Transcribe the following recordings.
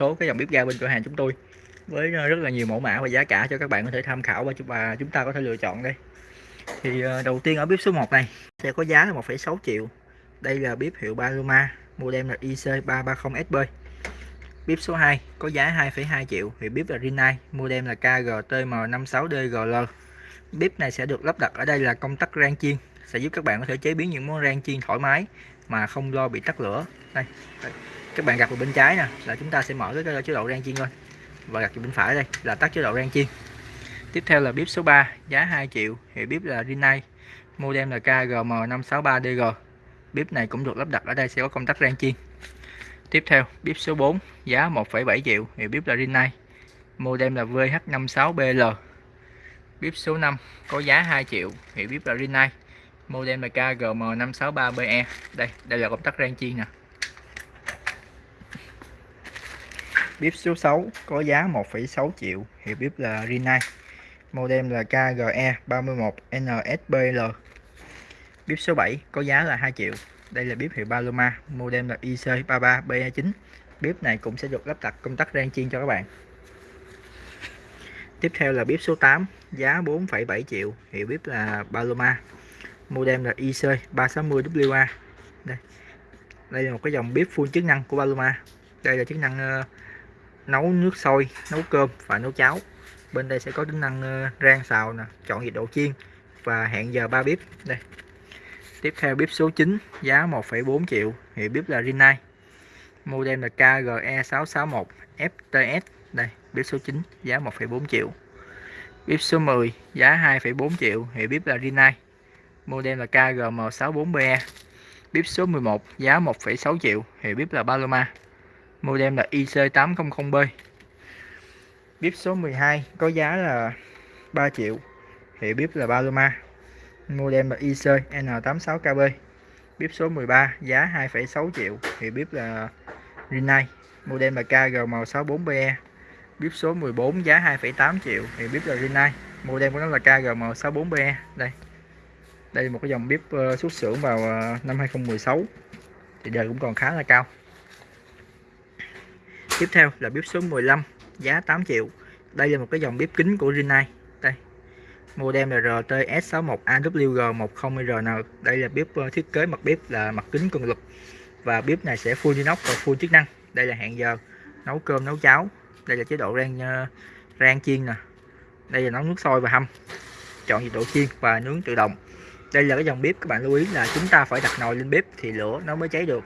số cái dòng bếp ga bên cửa hàng chúng tôi với ờ, rất là nhiều mẫu mã và giá cả cho các bạn có thể tham khảo và chúng chúng ta có thể lựa chọn đây. Thì ờ, đầu tiên ở bếp số 1 này sẽ có giá là 1,6 triệu. Đây là bếp hiệu Paloma model là IC330SB bếp số 2 có giá 2,2 triệu. Thì bếp là Rinnai model là KGTM56DGL bếp này sẽ được lắp đặt ở đây là công tắc rang chiên sẽ giúp các bạn có thể chế biến những món rang chiên thoải mái mà không lo bị tắt lửa. Đây, đây các bạn gặp vào bên trái nè là chúng ta sẽ mở cái chế độ rang chiên thôi. Và gặp vào bên phải đây là tắt chế độ rang chiên tiếp theo là bếp số 3 giá 2 triệu hiệu bếp là Rinnai. Model là KGM563DG bếp này cũng được lắp đặt ở đây sẽ có công tắc rang chiên tiếp theo bếp số 4 giá 1,7 triệu hiệu bếp là Rinnai. Model là VH56BL bếp số 5 có giá 2 triệu hiệu bếp là Rinnai. Model là KGM563BE đây đây là công tắc rang chiên nè. Bếp số 6 có giá 1,6 triệu. Hiệu bếp là Rinnai model là KGE 31 NSBL bếp số 7 có giá là 2 triệu. Đây là bếp hiệu Paloma. Model là IC33B29 bếp này cũng sẽ được lắp đặt công tắc rang chiên cho các bạn. Tiếp theo là bếp số 8 giá 4,7 triệu. Hiệu bếp là Paloma. Model là IC360WA đây. Đây là một cái dòng bếp full chức năng của Paloma. Đây là chức năng uh, nấu nước sôi nấu cơm và nấu cháo. Bên đây sẽ có tính năng ờ, rang xào nè chọn nhiệt độ chiên và hẹn giờ ba bếp. Đây. Tiếp theo bếp số 9 giá 1,4 triệu hiệu bếp là Rinnai. Model là KGE661 FTS đây bếp số 9 giá 1,4 triệu. Bếp số 10 giá 2,4 triệu hiệu bếp là Rinnai. Model là KGM64BE bếp số 11 giá 1,6 triệu hiệu bếp là Paloma modem là IC800B bếp số 12 có giá là 3 triệu hiệu bếp là Paloma modem là IC N86KB bếp số 13 giá 2,6 triệu hiệu bếp là Rinnai. Modem là KGM64BE bếp số 14 giá 2,8 triệu hiệu bếp là Rinnai. Modem của nó là KGM64BE đây. Đây là một cái dòng bếp ờ, xuất xưởng vào ờ, năm 2016 thì đời cũng còn khá là cao tiếp theo là bếp số 15 giá 8 triệu. Đây là một cái dòng bếp kính của Rinnai. Đây, model là RTS61AWG10RN đây là bếp ờ, thiết kế mặt bếp là mặt kính cường lực và bếp này sẽ full inox và full chức năng. Đây là hẹn giờ nấu cơm, nấu cháo. Đây là chế độ rang ờ, rang chiên nè. Đây là nấu nước sôi và hâm chọn nhiệt độ chiên và nướng tự động. Đây là cái dòng bếp, các bạn lưu ý là chúng ta phải đặt nồi lên bếp thì lửa nó mới cháy được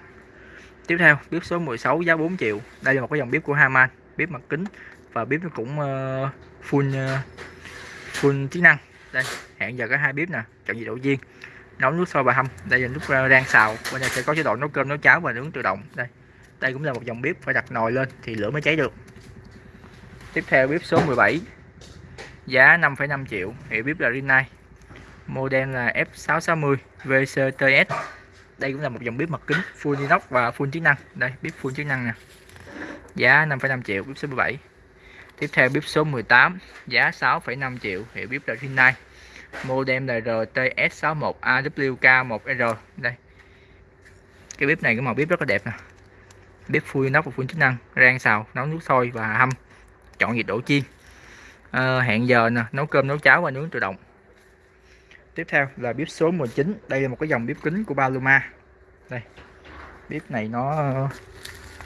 tiếp theo bếp số 16 giá 4 triệu. Đây là một cái dòng bếp của Haman. Bếp mặt kính và bếp nó cũng uh, full uh, full chức năng. Đây hẹn giờ có hai bếp nè chọn nhiệt độ riêng nấu nước sôi và hâm. Đây là lúc ờ, rang xào. Bên đây sẽ có chế độ nấu cơm nấu cháo và nướng tự động. Đây đây cũng là một dòng bếp phải đặt nồi lên thì lửa mới cháy được. Tiếp theo bếp số 17 giá 5,5 triệu. Hiệu bếp là Rinnai. Model là F660 VCTS đây cũng là một dòng bếp mặt kính full inox và full chức năng. Đây bếp full chức năng nè. Giá 5,5 triệu bếp số 17 tiếp theo bếp số 18 giá 6,5 triệu hiệu bếp là Hyundai. Modem là RTS61AWK1R đây. Cái bếp này cái màu bếp rất là đẹp nè. Bếp full inox và full chức năng rang xào nấu nước sôi và hâm chọn nhiệt độ chiên. À, hẹn giờ nè nấu cơm nấu cháo và nướng tự động tiếp theo là bếp số 19 đây là một cái dòng bếp kính của Paloma. Đây. Bếp này nó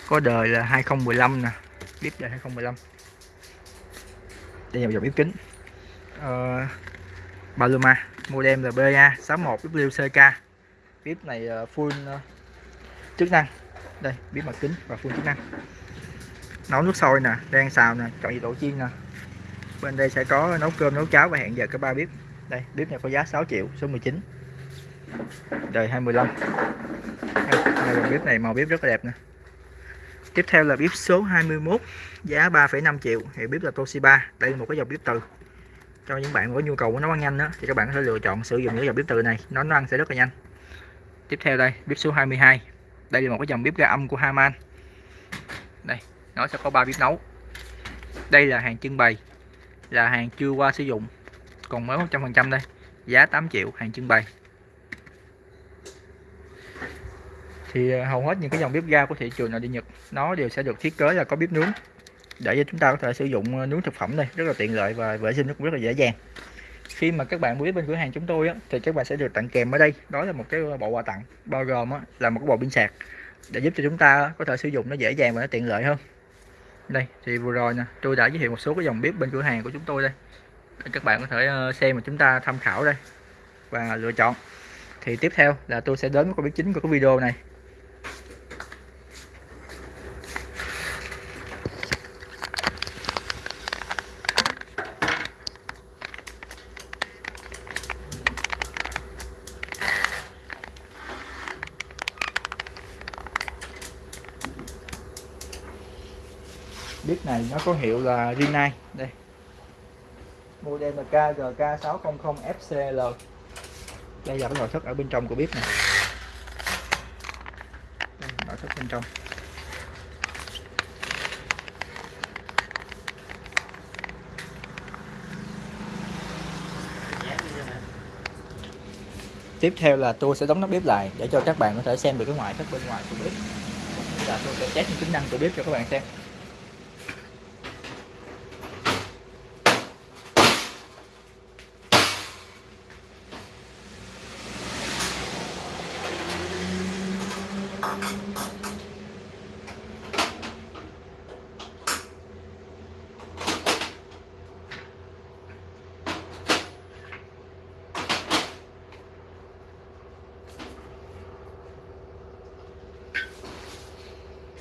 có đời là 2015 nè. Bếp đời 2015 đây là một dòng bếp kính uh, Paloma model là BA 61 WCK bếp này ờ, full uh, chức năng. Đây bếp mặt kính và full chức năng. Nấu nước sôi nè rang xào nè chọn nhiệt độ chiên nè. Bên đây sẽ có nấu cơm nấu cháo và hẹn giờ các ba bếp đây bếp này có giá 6 triệu số 19 đời 25 đây, là bếp này màu bếp rất là đẹp nè. Tiếp theo là bếp số 21 giá 3,5 triệu. Thì bếp là Toshiba đây là một cái dòng bếp từ. Cho những bạn có nhu cầu nấu ăn nhanh đó thì các bạn có thể lựa chọn sử dụng những dòng bếp từ này. Nó nấu ăn sẽ rất là nhanh. Tiếp theo đây bếp số 22 đây là một cái dòng bếp ga âm của Haman. Đây nó sẽ có ba bếp nấu. Đây là hàng trưng bày là hàng chưa qua sử dụng còn mới 100% đây. Giá 8 triệu hàng trưng bày. Thì à, hầu hết những cái dòng bếp ga của thị trường nội địa Nhật nó đều sẽ được thiết kế là có bếp nướng. Để cho chúng ta có thể sử dụng à, nướng thực phẩm đây rất là tiện lợi và vệ sinh nó cũng rất là dễ dàng. Khi mà các bạn mua bếp bên cửa hàng chúng tôi á, thì các bạn sẽ được tặng kèm ở đây. Đó là một cái bộ quà tặng bao gồm á, là một cái bộ pin sạc để giúp cho chúng ta có thể sử dụng nó dễ dàng và nó tiện lợi hơn. Đây thì vừa rồi nè tôi đã giới thiệu một số cái dòng bếp bên cửa hàng của chúng tôi đây để các bạn có thể ờ, xem mà chúng ta tham khảo đây và lựa chọn. Thì tiếp theo là tôi sẽ đến với con bếp chính của cái video này. Bếp này nó có hiệu là Rinnai. Đây model là KGK600FCL đây là cái nội thất ở bên trong của bếp này nội thất bên trong. Tiếp theo là tôi sẽ đóng nắp bếp lại để cho các bạn có thể xem được cái ngoại thất bên ngoài của bếp. Và tôi sẽ test những tính năng của bếp cho các bạn xem.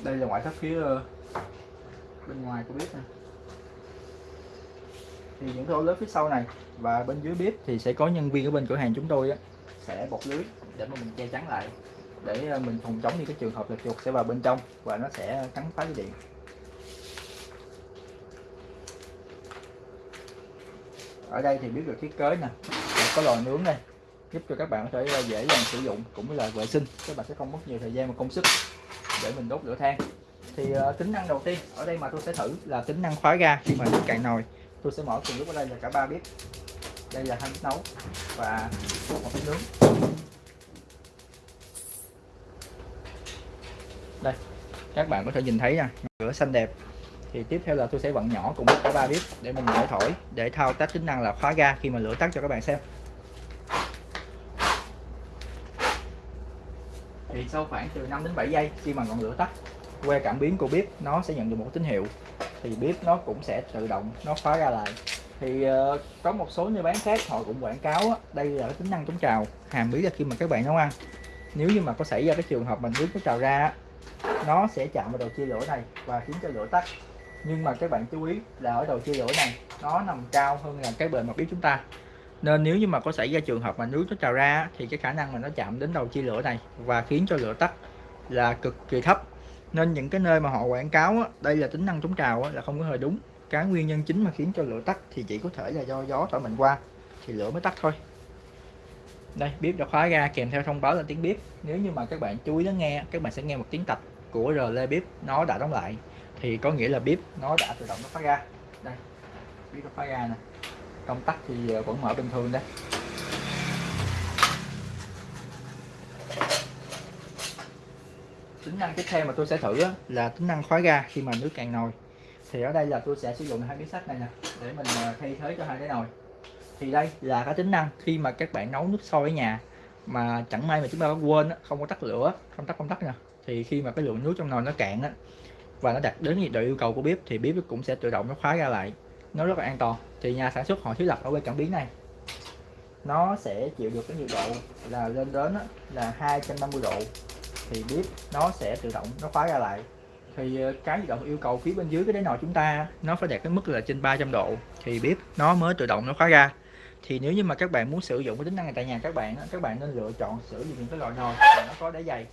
Đây là ngoại thất phía ờ, bên ngoài của bếp nè. Thì những cái ổ lớn phía sau này và bên dưới bếp thì sẽ có nhân viên ở bên cửa hàng chúng tôi á, sẽ bọc lưới để mà mình che chắn lại để ờ, mình phòng chống những cái trường hợp là chuột sẽ vào bên trong và nó sẽ cắn phá dây điện. Ở đây thì biết được thiết kế nè có lò nướng đây giúp cho các bạn có thể ờ, dễ dàng sử dụng cũng như là vệ sinh. Các bạn sẽ không mất nhiều thời gian và công sức để mình đốt lửa than. Thì uh, tính năng đầu tiên ở đây mà tôi sẽ thử là tính năng khóa ga khi mà nước cạn nồi. Tôi sẽ mở cùng lúc ở đây là cả ba bếp. Đây là hai bếp nấu và một bếp nướng. Đây các bạn có thể nhìn thấy nha lửa xanh đẹp. Thì tiếp theo là tôi sẽ vặn nhỏ cùng với cả ba bếp để mình mở thổi để thao tác tính năng là khóa ga khi mà lửa tắt cho các bạn xem. Sau khoảng từ 5 đến 7 giây khi mà ngọn lửa tắt que cảm biến của bếp nó sẽ nhận được một tín hiệu thì bếp nó cũng sẽ tự động nó khóa ra lại. Thì uh, có một số nơi bán khác họ cũng quảng cáo á, đây là cái tính năng chống trào hàm ý là khi mà các bạn nấu ăn. Nếu như mà có xảy ra cái trường hợp mình nước nó trào ra nó sẽ chạm vào đầu chia lửa này và khiến cho lửa tắt. Nhưng mà các bạn chú ý là ở đầu chia lửa này nó nằm cao hơn là cái bề mặt bếp chúng ta nên nếu như mà có xảy ra trường hợp mà nước nó trào ra thì cái khả năng mà nó chạm đến đầu chia lửa này và khiến cho lửa tắt là cực kỳ thấp. Nên những cái nơi mà họ quảng cáo á, đây là tính năng chống trào á, là không có hơi đúng. Cái nguyên nhân chính mà khiến cho lửa tắt thì chỉ có thể là do gió thổi mình qua thì lửa mới tắt thôi. Đây bếp đã khóa ra kèm theo thông báo là tiếng bếp. Nếu như mà các bạn chú ý lắng nghe các bạn sẽ nghe một tiếng tạch của rờ bếp nó đã đóng lại. Thì có nghĩa là bếp nó đã tự động nó khóa ra. Đây bếp nó khóa ra nè công tắc thì ờ, vẫn mở bình thường đấy. Tính năng tiếp theo mà tôi sẽ thử là tính năng khóa ga khi mà nước cạn nồi. Thì ở đây là tôi sẽ sử dụng hai miếng sắt này nè, để mình ờ, thay thế cho hai cái nồi. Thì đây là cái tính năng khi mà các bạn nấu nước sôi ở nhà, mà chẳng may mà chúng ta quên không có tắt lửa, không tắt công tắc nè, thì khi mà cái lượng nước trong nồi nó cạn á, và nó đạt đến nhiệt độ yêu cầu của bếp, thì bếp cũng sẽ tự động nó khóa ra lại nó rất là an toàn. Thì nhà sản xuất họ thiết lập ở bên cảm biến này. Nó sẽ chịu được cái nhiệt độ là lên đến là 250 độ. Thì bếp nó sẽ tự động nó khóa ra lại. Thì ờ, cái nhiệt độ yêu cầu phía bên dưới cái đáy nồi chúng ta nó phải đạt cái mức là trên 300 độ. Thì bếp nó mới tự động nó khóa ra. Thì nếu như mà các bạn muốn sử dụng cái tính năng này tại nhà các bạn các bạn nên lựa chọn sử dụng những cái loại nồi mà nó có đáy dày.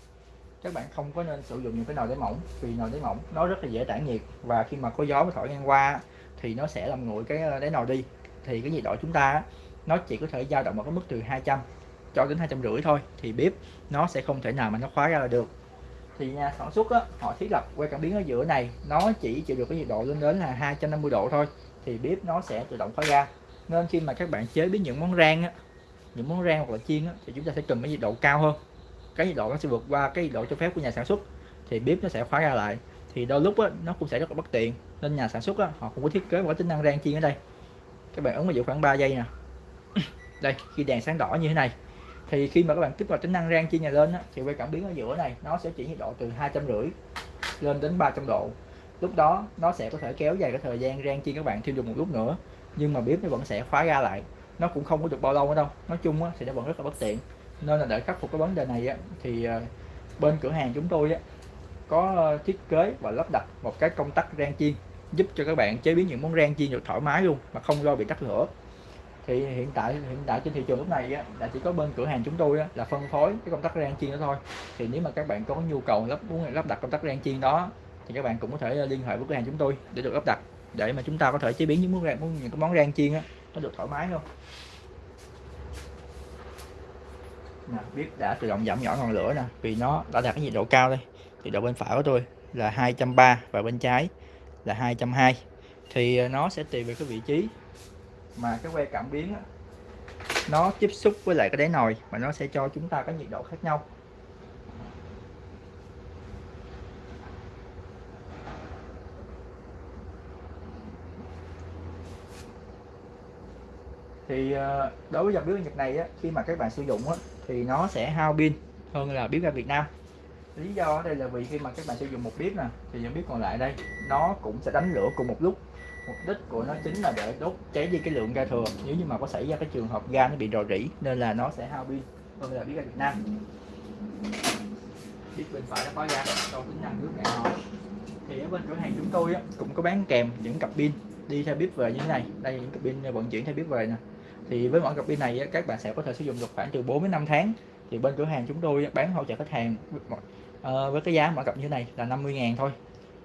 Các bạn không có nên sử dụng những cái nồi đáy mỏng, vì nồi đáy mỏng nó rất là dễ tản nhiệt. Và khi mà có gió thổi ngang qua thì nó sẽ làm nguội cái ờ, đáy nồi đi. Thì cái nhiệt độ chúng ta nó chỉ có thể dao động ở cái mức từ 200 cho đến hai trăm rưỡi thôi thì bếp nó sẽ không thể nào mà nó khóa ra là được. Thì nhà sản xuất á, họ thiết lập que cảm biến ở giữa này nó chỉ chịu được cái nhiệt độ lên đến là 250 độ thôi thì bếp nó sẽ tự động khóa ra. Nên khi mà các bạn chế biến những món rang á, những món rang hoặc là chiên á, thì chúng ta sẽ cần cái nhiệt độ cao hơn. Cái nhiệt độ nó sẽ vượt qua cái nhiệt độ cho phép của nhà sản xuất thì bếp nó sẽ khóa ra lại thì đôi lúc á, nó cũng sẽ rất là bất tiện. Nên nhà sản xuất á, họ cũng có thiết kế một cái tính năng rang chiên ở đây. Các bạn ấn vào dụ khoảng 3 giây nè. Đây khi đèn sáng đỏ như thế này thì khi mà các bạn kích vào tính năng rang chiên này lên á, thì quay cảm biến ở giữa này nó sẽ chỉ nhiệt độ từ hai trăm rưỡi lên đến 300 độ. Lúc đó nó sẽ có thể kéo dài cái thời gian rang chiên các bạn thêm dùng một lúc nữa nhưng mà bếp nó vẫn sẽ khóa ra lại. Nó cũng không có được bao lâu nữa đâu. Nói chung á, thì nó vẫn rất là bất tiện. Nên là để khắc phục cái vấn đề này á, thì uh, bên cửa hàng chúng tôi á, có ờ, thiết kế và lắp đặt một cái công tắc rang chiên giúp cho các bạn chế biến những món rang chiên được thoải mái luôn mà không lo bị tắt lửa. Thì hiện tại hiện tại trên thị trường lúc này á, là chỉ có bên cửa hàng chúng tôi á, là phân phối cái công tắc rang chiên đó thôi. Thì nếu mà các bạn có nhu cầu lắp muốn lắp đặt công tắc rang chiên đó thì các bạn cũng có thể ờ, liên hệ với cửa hàng chúng tôi để được lắp đặt để mà chúng ta có thể chế biến những món rang những cái món rang chiên á, nó được thoải mái luôn. nè, biết đã tự động giảm nhỏ ngọn lửa nè vì nó đã đạt cái nhiệt độ cao đây thì độ bên phải của tôi là 230 và bên trái là 220 thì ờ, nó sẽ tùy về cái vị trí mà cái que cảm biến đó, nó tiếp xúc với lại cái đáy nồi mà nó sẽ cho chúng ta cái nhiệt độ khác nhau. Thì ờ, đối với dòng bếp ga Nhật này á, khi mà các bạn sử dụng á, thì nó sẽ hao pin hơn là bếp ga Việt Nam lý do ở đây là vì khi mà các bạn sử dụng một bếp nè thì những bếp còn lại đây nó cũng sẽ đánh lửa cùng một lúc. Mục đích của nó chính là để đốt cháy đi cái lượng ga thừa. Nếu như mà có xảy ra cái trường hợp ga nó bị rò rỉ nên là nó sẽ hao pin. Hơn là bếp ga Việt Nam. Bếp bên phải nó có ga cho tính năng nước cạn thì ở bên cửa hàng chúng tôi á, cũng có bán kèm những cặp pin đi theo bếp về như thế này. Đây những cặp pin vận chuyển theo bếp về nè. Thì với mỗi cặp pin này các bạn sẽ có thể sử dụng được khoảng từ 4 đến 5 tháng. Thì bên cửa hàng chúng tôi bán hỗ trợ khách hàng ờ, với cái giá mỗi cặp như thế này là 50 ngàn thôi.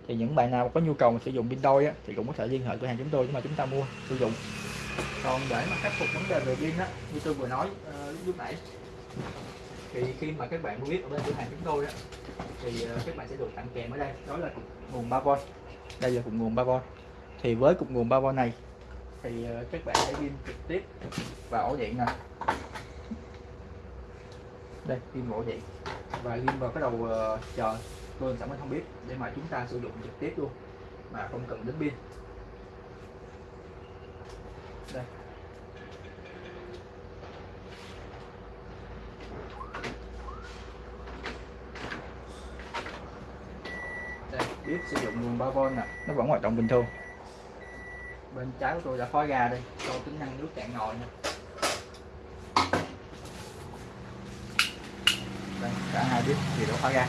Thì những bạn nào có nhu cầu sử dụng pin đôi á, thì cũng có thể liên hệ cửa hàng chúng tôi nhưng mà chúng ta mua sử dụng. Còn để mà khắc phục vấn đề về pin á như tôi vừa nói uh, lúc nãy thì khi mà các bạn mua biết ở bên cửa hàng chúng tôi á thì uh, các bạn sẽ được tặng kèm ở đây đó là cục nguồn 3V đây là cục nguồn 3V thì với cục nguồn 3V này thì uh, các bạn sẽ pin trực tiếp vào ổ điện nè. Đây pin vào ổ điện và pin vào cái đầu uh, chờ. Tôi sẽ mới không biết để mà chúng ta sử dụng trực tiếp luôn mà không cần đến pin. Đây. Đây biết sử dụng nguồn 3V nè. Nó vẫn hoạt động bình thường. Bên trái của tôi đã khói ra đây cho tính năng nước cạn nồi nè đây cả hai biết thì đã khói ra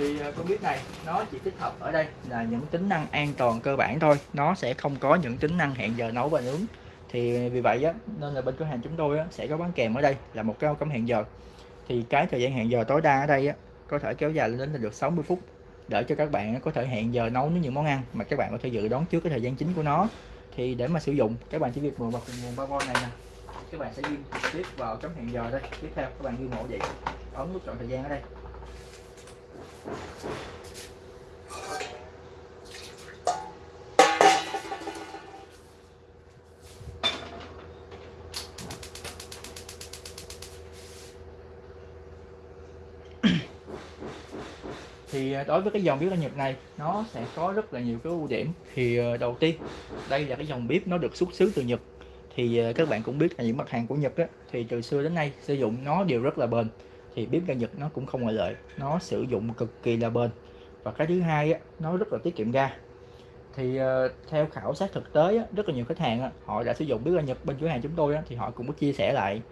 thì ờ, con bếp này nó chỉ tích hợp ở đây. Là những tính năng an toàn cơ bản thôi. Nó sẽ không có những tính năng hẹn giờ nấu và nướng. Thì vì vậy á nên là bên cửa hàng chúng tôi á, sẽ có bán kèm ở đây là một cái cắm hẹn giờ. Thì cái thời gian hẹn giờ tối đa ở đây á, có thể kéo dài lên đến được 60 phút. Để cho các bạn có thể hẹn giờ nấu những món ăn mà các bạn có thể dự đoán trước cái thời gian chính của nó. Thì để mà sử dụng các bạn chỉ việc mượn vào nguồn 3V này nè các bạn sẽ ghi tiếp vào chấm hẹn giờ đây. Tiếp theo, các bạn ghi mẫu vậy. Ấn nút chọn thời gian ở đây. Thì à, đối với cái dòng bếp ga Nhật này, nó sẽ có rất là nhiều cái ưu điểm. Thì à, đầu tiên, đây là cái dòng bếp nó được xuất xứ từ Nhật thì ờ, các bạn cũng biết là những mặt hàng của Nhật á, thì từ xưa đến nay sử dụng nó đều rất là bền. Thì bếp ga Nhật nó cũng không ngoại lệ nó sử dụng cực kỳ là bền. Và cái thứ hai á, nó rất là tiết kiệm ga. Thì uh, theo khảo sát thực tế á, rất là nhiều khách hàng á, họ đã sử dụng. Bếp ga Nhật bên cửa hàng chúng tôi á, thì họ cũng có chia sẻ lại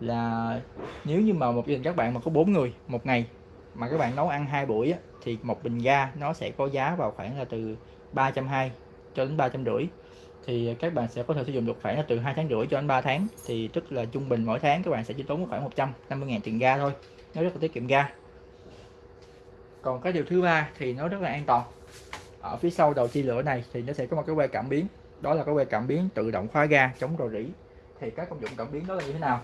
là nếu như mà một gia đình các bạn mà có bốn người một ngày mà các bạn nấu ăn hai buổi á, thì một bình ga nó sẽ có giá vào khoảng là từ 320 cho đến ba trăm rưỡi thì các bạn sẽ có thể sử dụng được khoảng từ hai tháng rưỡi cho đến 3 tháng. Thì tức là trung bình mỗi tháng các bạn sẽ chỉ tốn khoảng 150 ngàn tiền ga thôi. Nó rất là tiết kiệm ga. Còn cái điều thứ ba thì nó rất là an toàn. Ở phía sau đầu chi lửa này thì nó sẽ có một cái que cảm biến. Đó là cái que cảm biến tự động khóa ga chống rò rỉ. Thì các công dụng cảm biến đó là như thế nào?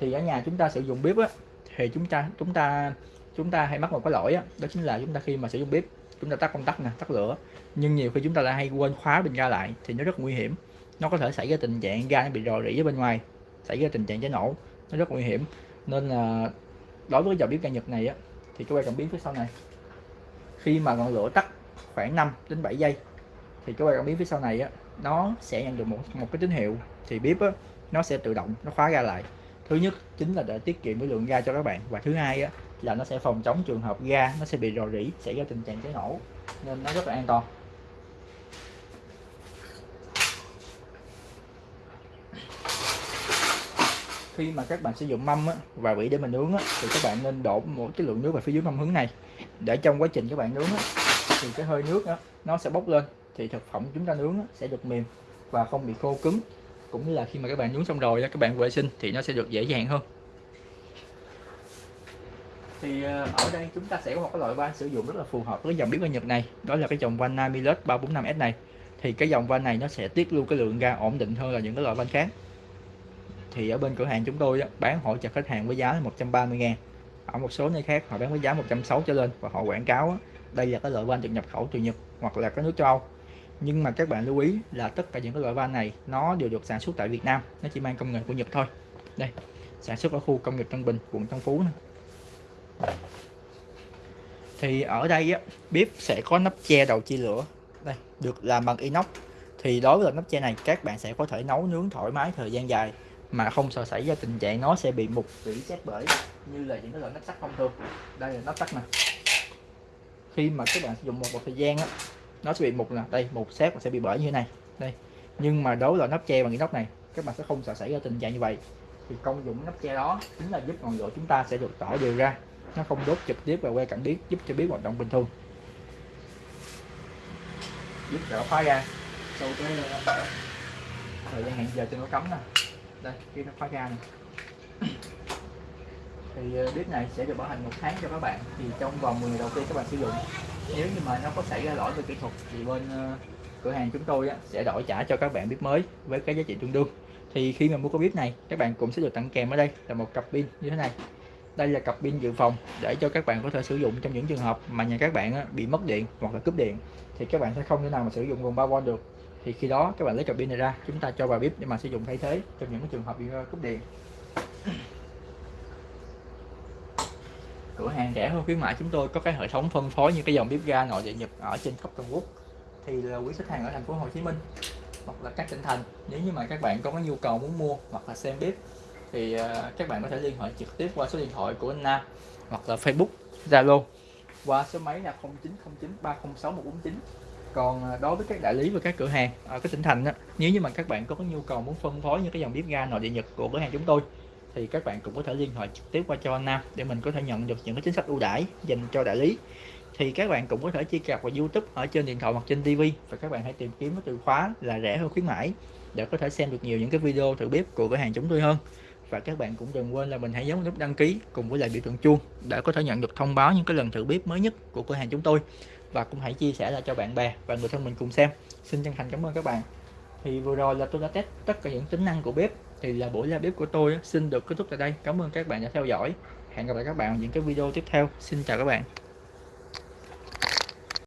Thì ở nhà chúng ta sử dụng bếp á, thì chúng ta chúng ta chúng ta hay mắc một cái lỗi á, đó chính là chúng ta khi mà sử dụng bếp chúng ta tắt công tắc nè, tắt lửa. Nhưng nhiều khi chúng ta lại hay quên khóa bình ga lại thì nó rất nguy hiểm. Nó có thể xảy ra tình trạng ga nó bị rò rỉ ở bên ngoài, xảy ra tình trạng cháy nổ. Nó rất nguy hiểm. Nên là đối với dòng bếp ga Nhật này á, thì các bạn cần biến phía sau này. Khi mà ngọn lửa tắt khoảng 5 đến 7 giây, thì các bạn biến phía sau này á, nó sẽ nhận được một một cái tín hiệu. Thì bếp á, nó sẽ tự động nó khóa ga lại. Thứ nhất chính là để tiết kiệm cái lượng ga cho các bạn. Và thứ hai á là nó sẽ phòng chống trường hợp ga nó sẽ bị rò rỉ xảy ra tình trạng cháy nổ nên nó rất là an toàn. Khi mà các bạn sử dụng mâm á, và vỉ để mình nướng á, thì các bạn nên đổ một cái lượng nước vào phía dưới mâm hướng này. Để trong quá trình các bạn nướng á, thì cái hơi nước á, nó sẽ bốc lên thì thực phẩm chúng ta nướng á, sẽ được mềm và không bị khô cứng. Cũng như là khi mà các bạn nướng xong rồi các bạn vệ sinh thì nó sẽ được dễ dàng hơn thì ờ, ở đây chúng ta sẽ có một cái loại van sử dụng rất là phù hợp với dòng bếp ga Nhật này. Đó là cái dòng van Namilus 345S này. Thì cái dòng van này nó sẽ tiết lưu cái lượng ga ổn định hơn là những cái loại van khác. Thì ở bên cửa hàng chúng tôi bán hỗ trợ khách hàng với giá là 130 ngàn. Ở một số nơi khác họ bán với giá 160 trở lên và họ quảng cáo đây là cái loại van được nhập khẩu từ Nhật hoặc là các nước châu Âu. Nhưng mà các bạn lưu ý là tất cả những cái loại van này nó đều được sản xuất tại Việt Nam, nó chỉ mang công nghệ của Nhật thôi. Đây, sản xuất ở khu công nghiệp Tân Bình, quận Tân Phú này thì ở đây á, bếp sẽ có nắp che đầu chia lửa. Đây được làm bằng inox. Thì đối với nắp che này các bạn sẽ có thể nấu nướng thoải mái thời gian dài mà không sợ xảy ra tình trạng nó sẽ bị mục bị xét bể như là những cái loại nắp sắt thông thường. Đây là nắp sắt nè. Khi mà các bạn sử dụng một, một thời gian á nó sẽ bị mục nè. Đây mục xét sẽ bị bể như thế này. Đây nhưng mà đối với nắp che bằng inox này các bạn sẽ không sợ xảy ra tình trạng như vậy. Thì công dụng nắp che đó chính là giúp ngọn lửa chúng ta sẽ được tỏ đều ra nó không đốt trực tiếp vào que cảm biến giúp cho bếp hoạt động bình thường. Giúp đỡ khóa ra sau cái ờ, thời gian hẹn giờ cho nó cấm nè. Đây khi nó khóa ga này thì ờ, bếp này sẽ được bảo hành một tháng cho các bạn. Thì trong vòng 10 ngày đầu tiên các bạn sử dụng. Nếu như mà nó có xảy ra lỗi về kỹ thuật thì bên ờ, cửa hàng chúng tôi sẽ đổi trả cho các bạn bếp mới với cái giá trị tương đương. Thì khi mà mua cái bếp này các bạn cũng sẽ được tặng kèm ở đây là một cặp pin như thế này đây là cặp pin dự phòng để cho các bạn có thể sử dụng trong những trường hợp mà nhà các bạn bị mất điện hoặc là cúp điện, thì các bạn sẽ không thể nào mà sử dụng nguồn 3V được. Thì khi đó các bạn lấy cặp pin này ra, chúng ta cho vào bếp để mà sử dụng thay thế trong những trường hợp bị ờ, cúp điện. Cửa hàng rẻ hơn khuyến mãi chúng tôi, có cái hệ thống phân phối như cái dòng bếp ga nội địa nhật ở trên khắp toàn quốc. Thì là quý khách hàng ở thành phố Hồ Chí Minh hoặc là các tỉnh thành, nếu như mà các bạn có nhu cầu muốn mua hoặc là xem bếp thì à, các bạn có thể liên hệ trực tiếp qua số điện thoại của anh Nam hoặc là Facebook Zalo qua số máy là 0909 306 149 còn à, đối với các đại lý và các cửa hàng à, ở các tỉnh thành đó, nếu như mà các bạn có nhu cầu muốn phân phối những cái dòng bếp ga nội địa nhật của cửa hàng chúng tôi thì các bạn cũng có thể liên hệ trực tiếp qua cho anh Nam để mình có thể nhận được những cái chính sách ưu đãi dành cho đại lý. Thì các bạn cũng có thể truy cập vào YouTube ở trên điện thoại hoặc trên TV và các bạn hãy tìm kiếm cái từ khóa là rẻ hơn khuyến mãi để có thể xem được nhiều những cái video thử bếp của cửa hàng chúng tôi hơn và các bạn cũng đừng quên là mình hãy nhấn nút đăng ký cùng với lại biểu tượng chuông để có thể nhận được thông báo những cái lần thử bếp mới nhất của cửa hàng chúng tôi. Và cũng hãy chia sẻ lại cho bạn bè và người thân mình cùng xem. Xin chân thành cảm ơn các bạn. Thì vừa rồi là tôi đã test tất cả những tính năng của bếp. Thì là buổi ra bếp của tôi xin được kết thúc tại đây. Cảm ơn các bạn đã theo dõi. Hẹn gặp lại các bạn ở những cái video tiếp theo. Xin chào các bạn.